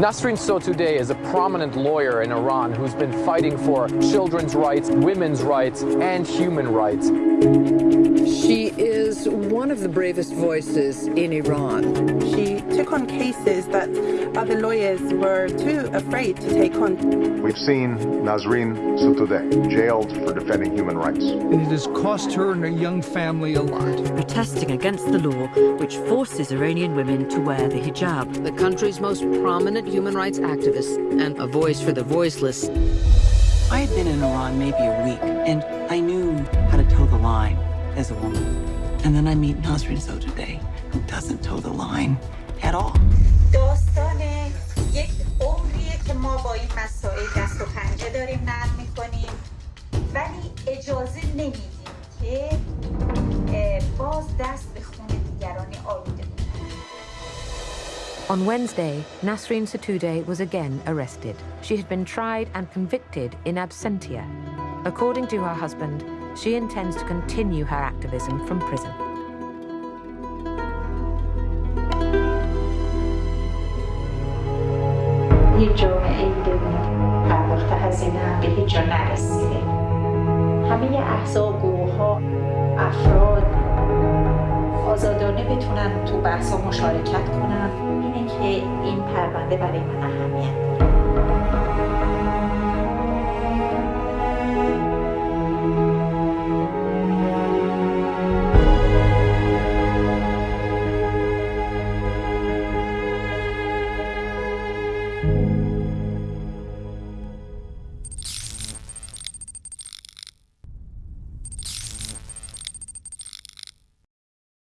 Nasrin Sotoudeh is a prominent lawyer in Iran who's been fighting for children's rights, women's rights, and human rights. She is one of the bravest voices in Iran. She took on cases that other lawyers were too afraid to take on. We've seen Nasrin Sotoudeh jailed for defending human rights. And it has cost her and her young family a lot. Protesting against the law which forces Iranian women to wear the hijab. The country's most prominent human rights activist and a voice for the voiceless. I had been in Iran maybe a week, and I knew how to toe the line as a woman. And then I meet Nasrin Sotoudeh, who doesn't toe the line at all. On Wednesday, Nasrin Sotoudeh was again arrested. She had been tried and convicted in absentia. According to her husband, she intends to continue her activism from prison. هیچ جامعه ای بدون پرداخت هزینه به هیچ جا نرسیده همه احزاب گروه ها افراد آزادانه بتونن تو بحث مشارکت کنن اینه که این پرونده برای من اهمیت